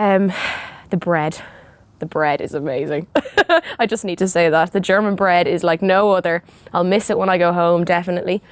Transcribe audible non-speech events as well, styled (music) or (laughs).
Um, the bread. The bread is amazing. (laughs) I just need to say that. The German bread is like no other. I'll miss it when I go home, definitely.